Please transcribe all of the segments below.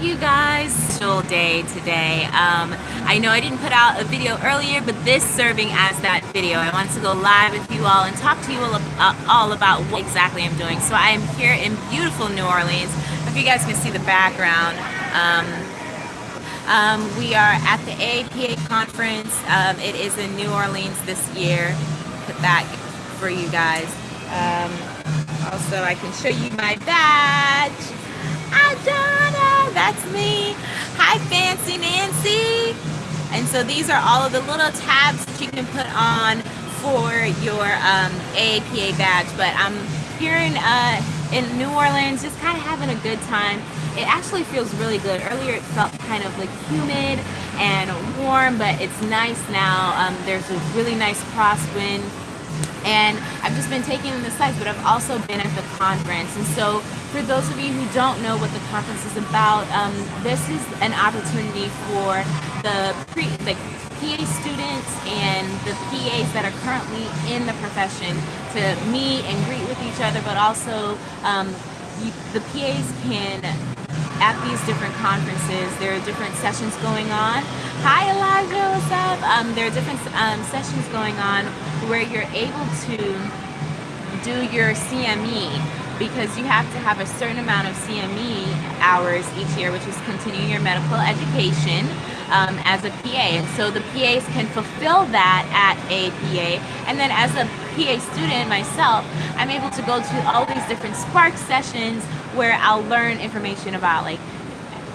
you guys special day today. Um, I know I didn't put out a video earlier but this serving as that video I wanted to go live with you all and talk to you all, uh, all about what exactly I'm doing. So I am here in beautiful New Orleans. If you guys can see the background. Um, um, we are at the APA conference. Um, it is in New Orleans this year. Put that for you guys. Um, also I can show you my badge That's me. Hi, Fancy Nancy. And so these are all of the little tabs that you can put on for your um, AAPA badge. But I'm here in, uh, in New Orleans, just kind of having a good time. It actually feels really good. Earlier it felt kind of like humid and warm, but it's nice now. Um, there's a really nice crosswind and I've just been taking in the sights, but I've also been at the conference. And so for those of you who don't know what the conference is about, um, this is an opportunity for the pre, the PA students and the PAs that are currently in the profession to meet and greet with each other, but also um, you, the PAs can at these different conferences. There are different sessions going on. Hi Elijah, what's up? Um, there are different um, sessions going on where you're able to do your CME because you have to have a certain amount of CME hours each year, which is continuing your medical education um, as a PA. And so the PAs can fulfill that at APA. And then as a PA student myself, I'm able to go to all these different Spark sessions where I'll learn information about like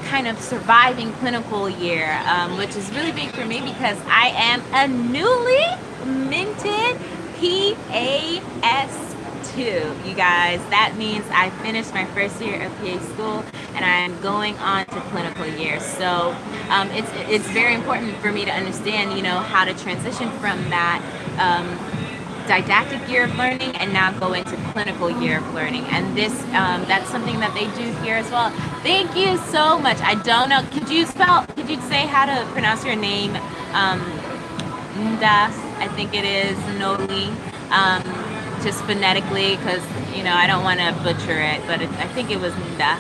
kind of surviving clinical year, um, which is really big for me because I am a newly minted PAS2. you guys. That means I finished my first year of PA school and I am going on to clinical year. So um, it's, it's very important for me to understand, you know, how to transition from that um, didactic year of learning and now go into clinical year of learning. And this, um, that's something that they do here as well. Thank you so much. I don't know, could you spell, could you say how to pronounce your name? Um, Nda, I think it is, Noli. Um, just phonetically because, you know, I don't want to butcher it, but it, I think it was Nda.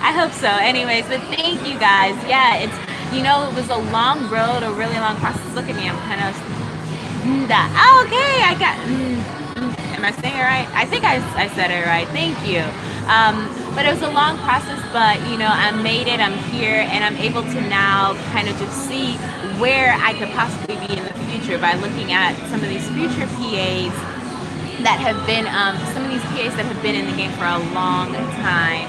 I hope so. Anyways, but thank you guys. Yeah, it's, you know, it was a long road, a really long process. Look at me, I'm kind of, Nda. Oh, okay, I got, mm, mm, am I saying it right? I think I, I said it right. Thank you. Um, but it was a long process, but you know, I made it, I'm here, and I'm able to now kind of just see where I could possibly be in the future by looking at some of these future PAs that have been, um, some of these PAs that have been in the game for a long time.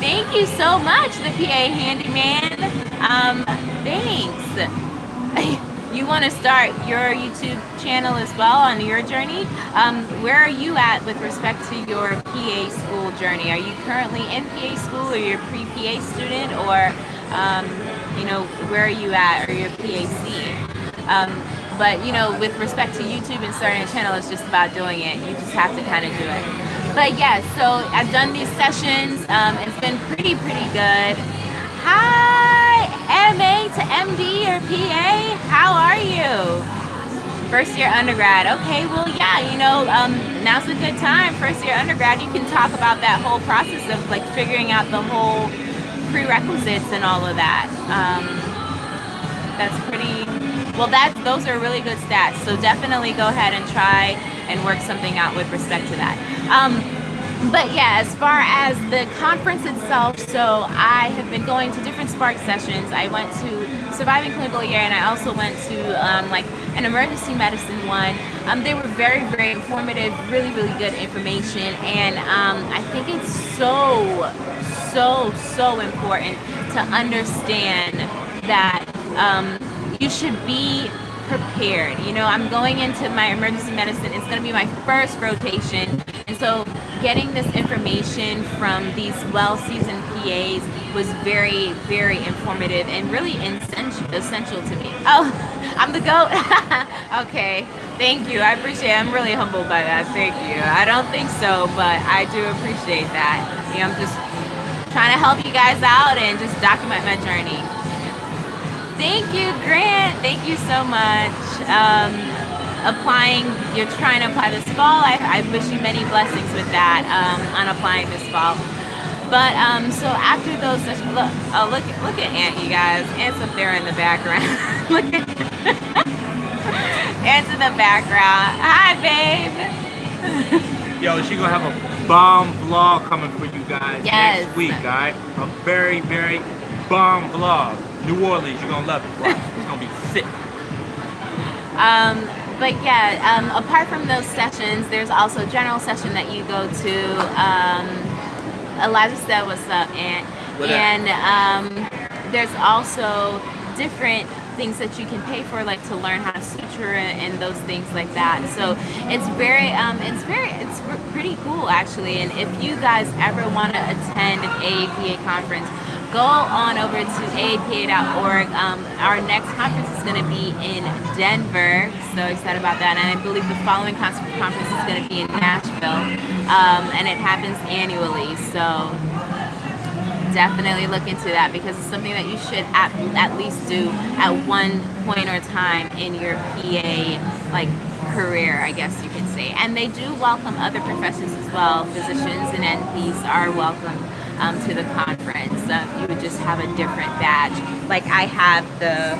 Thank you so much, the PA Handyman. Um, thanks. you want to start your YouTube channel as well on your journey. Um, where are you at with respect to your PA school journey? Are you currently in PA school or you're pre-PA student or, um, you know, where are you at or your PAC? Um, but you know, with respect to YouTube and starting a channel, it's just about doing it. You just have to kind of do it. But yeah, so I've done these sessions. Um, it's been pretty, pretty good. Hi, MA to MD or PA. How are you? First year undergrad. Okay, well, yeah, you know, um, now's a good time. First year undergrad, you can talk about that whole process of like figuring out the whole prerequisites and all of that. Um, that's pretty well, that those are really good stats. So definitely go ahead and try and work something out with respect to that. Um, but yeah, as far as the conference itself, so I have been going to different Spark sessions. I went to Surviving Clinical Year and I also went to um, like an emergency medicine one. Um, they were very, very informative, really, really good information. And um, I think it's so, so, so important to understand that um, you should be prepared. You know, I'm going into my emergency medicine. It's going to be my first rotation. And so getting this information from these well-seasoned PAs was very, very informative and really essential to me. Oh, I'm the GOAT. okay, thank you. I appreciate it. I'm really humbled by that. Thank you. I don't think so, but I do appreciate that. I'm just trying to help you guys out and just document my journey. Thank you, Grant. Thank you so much. Um, applying, you're trying to apply this fall. I, I, wish you many blessings with that um, on applying this fall. But um, so after those look, oh look, look at Aunt, you guys. Aunt's up there in the background. look at Aunt's in the background. Hi, babe. Yo, she gonna have a bomb vlog coming for you guys yes. next week, alright? A very, very bomb vlog. New Orleans, you're gonna love it. It's gonna be sick. Um, but yeah, um, apart from those sessions, there's also a general session that you go to. Um, Elijah said, "What's up?" And what and um, there's also different things that you can pay for like to learn how to suture and those things like that so it's very um it's very it's pretty cool actually and if you guys ever want to attend an AAPA conference go on over to aapa.org. Um, our next conference is going to be in Denver. So excited about that. And I believe the following conference is going to be in Nashville. Um, and it happens annually. So definitely look into that because it's something that you should at, at least do at one point or time in your PA like career, I guess you could say. And they do welcome other professions as well. Physicians and NPs are welcome um, to the conference. Uh, you would just have a different badge. Like I have the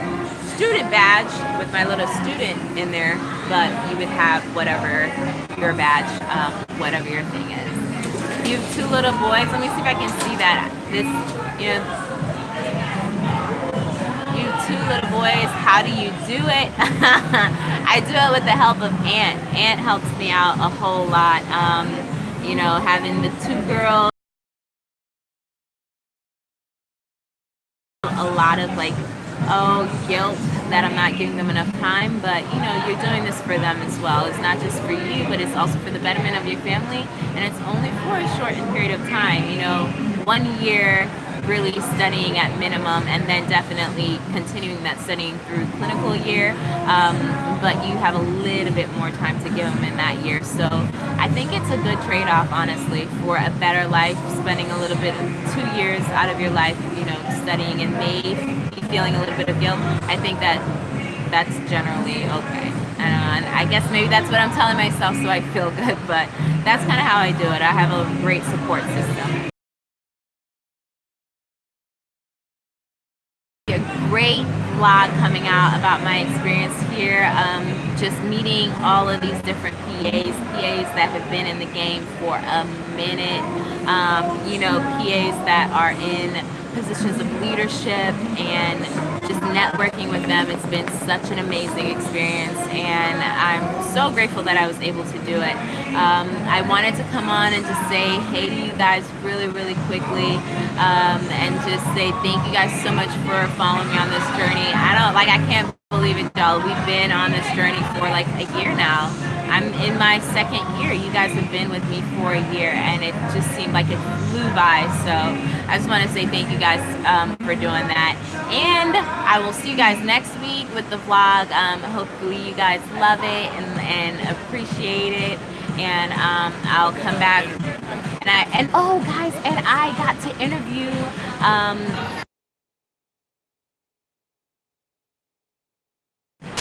student badge with my little student in there, but you would have whatever your badge, um, whatever your thing is. You have two little boys. Let me see if I can see that. This, you know, you two little boys. How do you do it? I do it with the help of Aunt. Aunt helps me out a whole lot. Um, you know, having the two girls. A lot of like, oh, guilt that I'm not giving them enough time, but you know, you're doing this for them as well. It's not just for you, but it's also for the betterment of your family, and it's only for a shortened period of time. You know, one year really studying at minimum and then definitely continuing that studying through clinical year. Um, but you have a little bit more time to give them in that year. So I think it's a good trade-off honestly for a better life spending a little bit two years out of your life you know studying and maybe feeling a little bit of guilt. I think that that's generally okay. And I guess maybe that's what I'm telling myself so I feel good but that's kind of how I do it. I have a great support system great vlog coming out about my experience here. Um, just meeting all of these different PAs, PAs that have been in the game for a minute. Um, you know, PAs that are in positions of leadership and just networking with them. It's been such an amazing experience and I'm so grateful that I was able to do it. Um, I wanted to come on and just say hey to you guys really, really quickly um, and just say thank you guys so much for following me on this journey. I like, I can't believe it, y'all. We've been on this journey for like a year now. I'm in my second year. You guys have been with me for a year and it just seemed like it flew by. So I just want to say thank you guys um, for doing that. And I will see you guys next week with the vlog. Um, hopefully you guys love it and, and appreciate it. And um, I'll come back and I and oh guys and I got to interview um,